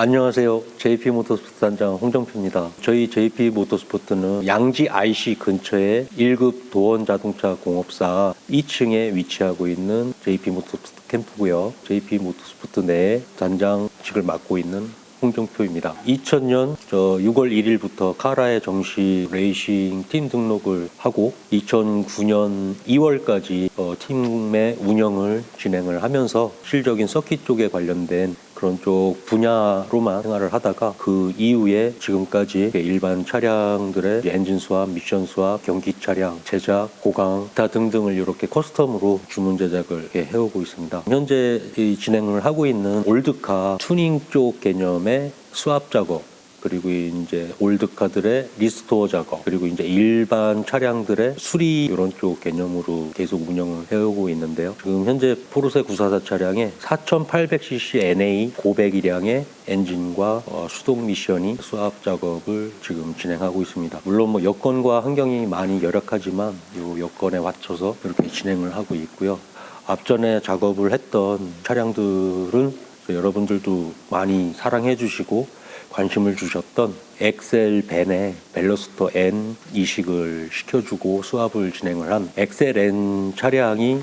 안녕하세요. JP 모터스포트 단장 홍정표입니다. 저희 JP 모터스포트는 양지 IC 근처에 1급 도원 자동차 공업사 2층에 위치하고 있는 JP 모터스포트 캠프고요. JP 모터스포트 내에 단장직을 맡고 있는 홍정표입니다. 2000년 저 6월 1일부터 카라의 정식 레이싱 팀 등록을 하고 2009년 2월까지 어, 팀의 운영을 진행을 하면서 실적인 서킷 쪽에 관련된 그런 쪽 분야로만 생활을 하다가 그 이후에 지금까지 일반 차량들의 엔진 swap, 미션 swap, 경기 차량, 제작, 보강, 기타 등등을 이렇게 custom으로 주문 제작을 해오고 있습니다. 현재 이 진행을 하고 있는 old car 튜닝 쪽 개념의 swap 작업 그리고 이제 old car들의 restore 작업 그리고 이제 일반 차량들의 수리 이런 쪽 개념으로 계속 운영을 해오고 있는데요. 지금 현재 포르쉐 944 차량에 4,800cc NA 고배기량의 엔진과 어, 수동 미션이 swap 작업을 지금 진행하고 있습니다. 물론 뭐 여건과 환경이 많이 열악하지만 이 여건에 맞춰서 이렇게 진행을 하고 있고요. 앞전에 작업을 했던 차량들은 여러분들도 많이 사랑해 주시고 관심을 주셨던 엑셀 벤의 벨로스터 N 이식을 시켜주고 수압을 진행을 한 엑셀 N 차량이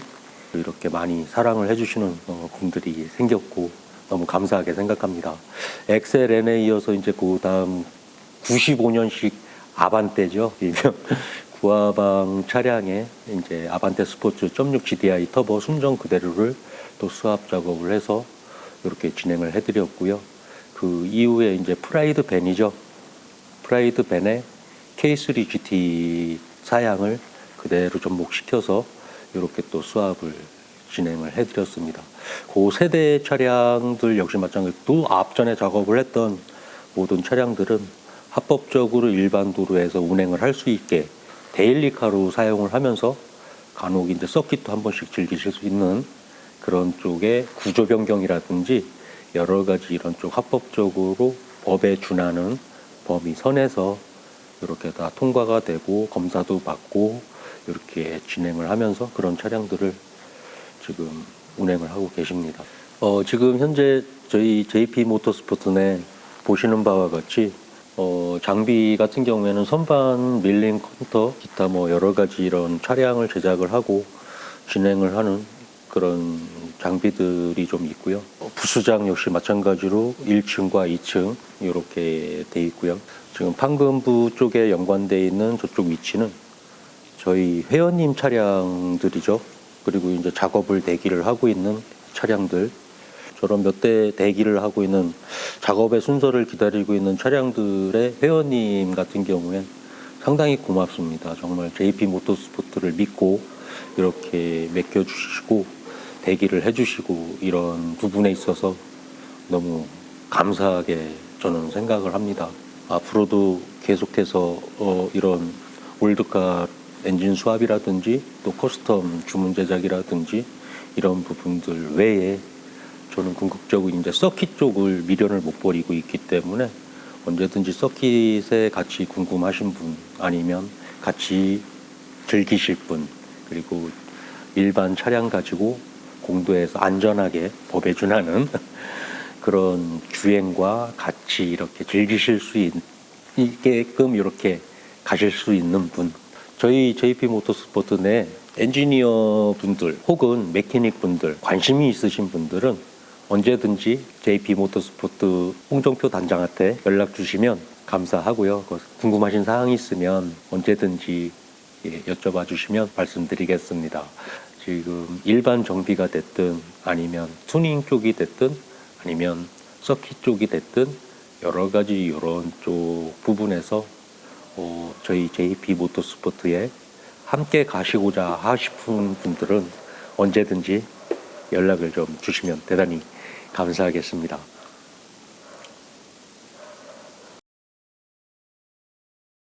이렇게 많이 사랑을 해주시는 어, 분들이 생겼고 너무 감사하게 생각합니다. 엑셀 N에 이어서 이제 그 다음 95년식 아반떼죠. 일명 구아방 차량에 이제 아반떼 스포츠 0.6 GDI 터보 순정 그대로를 또 swap 작업을 해서 이렇게 진행을 해드렸고요. 그 이후에 이제 프라이드 밴이죠. 프라이드 밴에 K3 GT 사양을 그대로 접목시켜서 이렇게 또 swap을 진행을 해드렸습니다. 그 세대 차량들 역시 마찬가지로 또 앞전에 작업을 했던 모든 차량들은 합법적으로 일반 도로에서 운행을 할 수 있게 데일리카로 사용을 하면서 간혹 이제 서킷도 한 번씩 즐기실 수 있는 그런 쪽의 구조 변경이라든지 여러 가지 이런 쪽 합법적으로 법에 준하는 범위 선에서 이렇게 다 통과가 되고 검사도 받고 이렇게 진행을 하면서 그런 차량들을 지금 운행을 하고 계십니다. 어, 지금 현재 저희 JP 모터스포트 내 보시는 바와 같이 어, 장비 같은 경우에는 선반, 밀링 컨터, 기타 뭐 여러 가지 이런 차량을 제작을 하고 진행을 하는 그런 장비들이 좀 있고요. 어, 부수장 역시 마찬가지로 1층과 2층 이렇게 돼 있고요. 지금 판금부 쪽에 연관돼 있는 저쪽 위치는 저희 회원님 차량들이죠. 그리고 이제 작업을 대기를 하고 있는 차량들 저런 몇 대 대기를 하고 있는 작업의 순서를 기다리고 있는 차량들의 회원님 같은 경우엔 상당히 고맙습니다. 정말 JP 모터스포트를 믿고 이렇게 맡겨주시고 대기를 해주시고 이런 부분에 있어서 너무 감사하게 저는 생각을 합니다. 앞으로도 계속해서 어 이런 old car 엔진 swap이라든지 또 custom 주문 제작이라든지 이런 부분들 외에 저는 궁극적으로 이제 서킷 쪽을 미련을 못 버리고 있기 때문에 언제든지 서킷에 같이 궁금하신 분 아니면 같이 즐기실 분 그리고 일반 차량 가지고 공도에서 안전하게 법에 준하는 그런 주행과 같이 이렇게 즐기실 수 있 게끔 이렇게 가실 수 있는 분 저희 JP 모터스포트 내 엔지니어 분들 혹은 mechanic 분들 관심이 있으신 분들은 언제든지 JP 모터스포트 홍정표 단장한테 연락 주시면 감사하고요. 궁금하신 사항이 있으면 언제든지 예, 여쭤봐 주시면 말씀드리겠습니다. 지금 일반 정비가 됐든 아니면 튜닝 쪽이 됐든 아니면 서킷 쪽이 됐든 여러 가지 이런 쪽 부분에서 어, 저희 JP 모터스포트에 함께 가시고자 하시는 분들은 언제든지 연락을 좀 주시면 대단히 감사하겠습니다.